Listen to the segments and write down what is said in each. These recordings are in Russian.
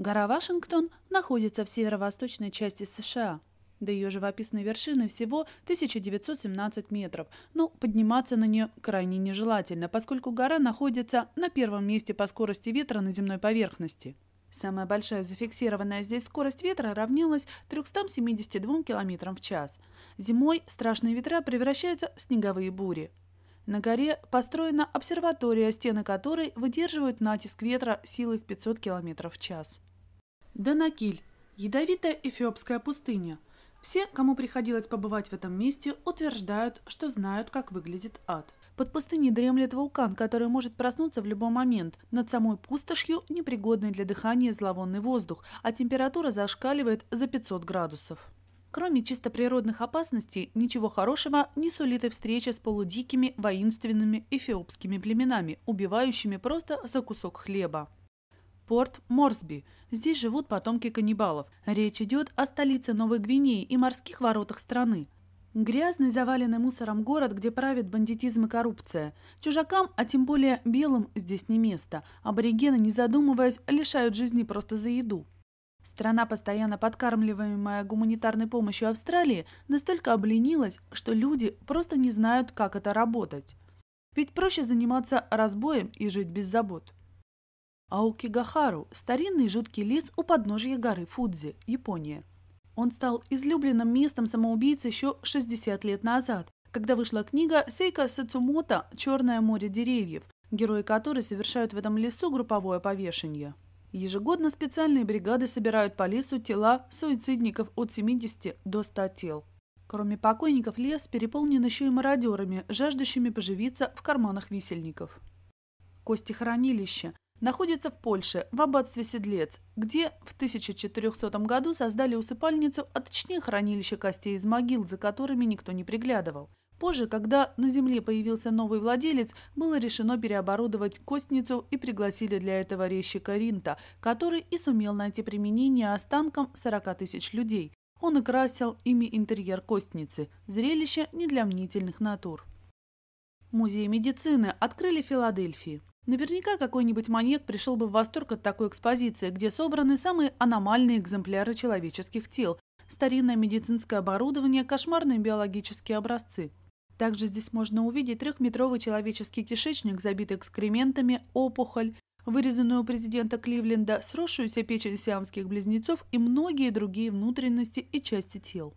Гора Вашингтон находится в северо-восточной части США. До ее живописной вершины всего 1917 метров, но подниматься на нее крайне нежелательно, поскольку гора находится на первом месте по скорости ветра на земной поверхности. Самая большая зафиксированная здесь скорость ветра равнялась 372 км в час. Зимой страшные ветра превращаются в снеговые бури. На горе построена обсерватория, стены которой выдерживают натиск ветра силой в 500 км в час. Данакиль – ядовитая эфиопская пустыня. Все, кому приходилось побывать в этом месте, утверждают, что знают, как выглядит ад. Под пустыней дремлет вулкан, который может проснуться в любой момент. Над самой пустошью непригодный для дыхания зловонный воздух, а температура зашкаливает за 500 градусов. Кроме чисто природных опасностей, ничего хорошего не сулит и встреча с полудикими воинственными эфиопскими племенами, убивающими просто за кусок хлеба. Порт Морсби. Здесь живут потомки каннибалов. Речь идет о столице Новой Гвинеи и морских воротах страны. Грязный, заваленный мусором город, где правит бандитизм и коррупция. Чужакам, а тем более белым, здесь не место. Аборигены, не задумываясь, лишают жизни просто за еду. Страна, постоянно подкармливаемая гуманитарной помощью Австралии, настолько обленилась, что люди просто не знают, как это работать. Ведь проще заниматься разбоем и жить без забот. Аукигахару – старинный жуткий лес у подножия горы Фудзи, Япония. Он стал излюбленным местом самоубийц еще 60 лет назад, когда вышла книга Сейка Сацумото «Черное море деревьев», герои которой совершают в этом лесу групповое повешение. Ежегодно специальные бригады собирают по лесу тела суицидников от 70 до 100 тел. Кроме покойников, лес переполнен еще и мародерами, жаждущими поживиться в карманах висельников. Кости хранилища находится в Польше, в аббатстве Седлец, где в 1400 году создали усыпальницу, а точнее хранилище костей из могил, за которыми никто не приглядывал. Позже, когда на земле появился новый владелец, было решено переоборудовать костницу и пригласили для этого резчика Ринта, который и сумел найти применение останкам 40 тысяч людей. Он и красил ими интерьер костницы. Зрелище не для мнительных натур. Музей медицины открыли в Филадельфии. Наверняка какой-нибудь маньяк пришел бы в восторг от такой экспозиции, где собраны самые аномальные экземпляры человеческих тел, старинное медицинское оборудование, кошмарные биологические образцы. Также здесь можно увидеть трехметровый человеческий кишечник, забитый экскрементами, опухоль, вырезанную у президента Кливленда, сросшуюся печень сиамских близнецов и многие другие внутренности и части тел.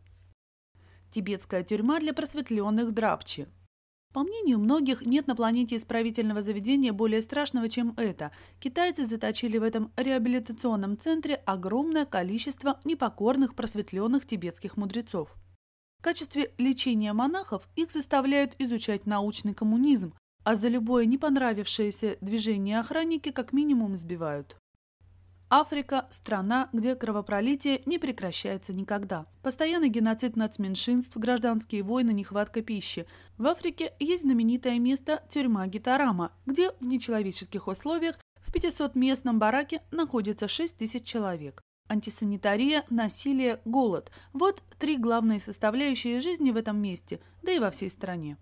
Тибетская тюрьма для просветленных драпчи. По мнению многих, нет на планете исправительного заведения более страшного, чем это. Китайцы заточили в этом реабилитационном центре огромное количество непокорных просветленных тибетских мудрецов. В качестве лечения монахов их заставляют изучать научный коммунизм, а за любое не понравившееся движение охранники как минимум избивают. Африка – страна, где кровопролитие не прекращается никогда. Постоянный геноцид нацменьшинств, гражданские войны, нехватка пищи. В Африке есть знаменитое место – тюрьма Гитарама, где в нечеловеческих условиях в 500-местном бараке находится 6 тысяч человек. Антисанитария, насилие, голод – вот три главные составляющие жизни в этом месте, да и во всей стране.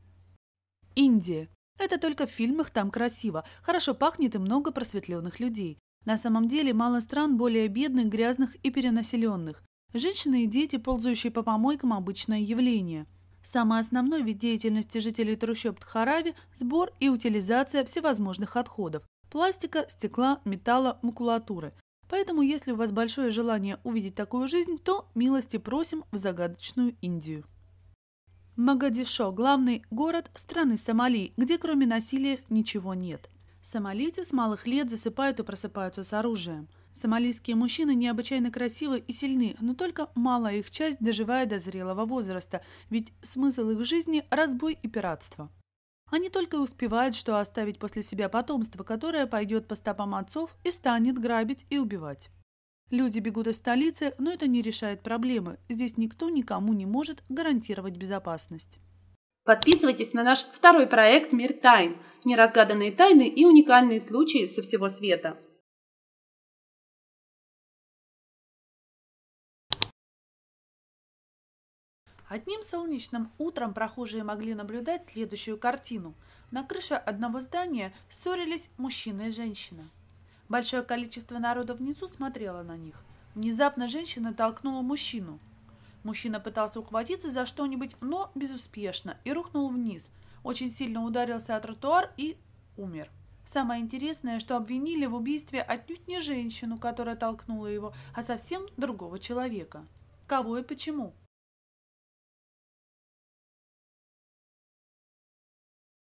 Индия. Это только в фильмах там красиво, хорошо пахнет и много просветленных людей. На самом деле мало стран более бедных, грязных и перенаселенных. Женщины и дети, ползающие по помойкам – обычное явление. Самый основной вид деятельности жителей трущоб Тхарави – сбор и утилизация всевозможных отходов – пластика, стекла, металла, макулатуры. Поэтому, если у вас большое желание увидеть такую жизнь, то милости просим в загадочную Индию. Магадишо – главный город страны Сомали, где кроме насилия ничего нет. Сомалийцы с малых лет засыпают и просыпаются с оружием. Сомалийские мужчины необычайно красивы и сильны, но только малая их часть доживает до зрелого возраста, ведь смысл их жизни – разбой и пиратство. Они только и успевают, что оставить после себя потомство, которое пойдет по стопам отцов и станет грабить и убивать. Люди бегут из столицы, но это не решает проблемы. Здесь никто никому не может гарантировать безопасность. Подписывайтесь на наш второй проект «Мир тайн» – неразгаданные тайны и уникальные случаи со всего света. Одним солнечным утром прохожие могли наблюдать следующую картину. На крыше одного здания ссорились мужчина и женщина. Большое количество народа внизу смотрело на них. Внезапно женщина толкнула мужчину. Мужчина пытался ухватиться за что-нибудь, но безуспешно, и рухнул вниз. Очень сильно ударился о тротуар и умер. Самое интересное, что обвинили в убийстве отнюдь не женщину, которая толкнула его, а совсем другого человека. Кого и почему?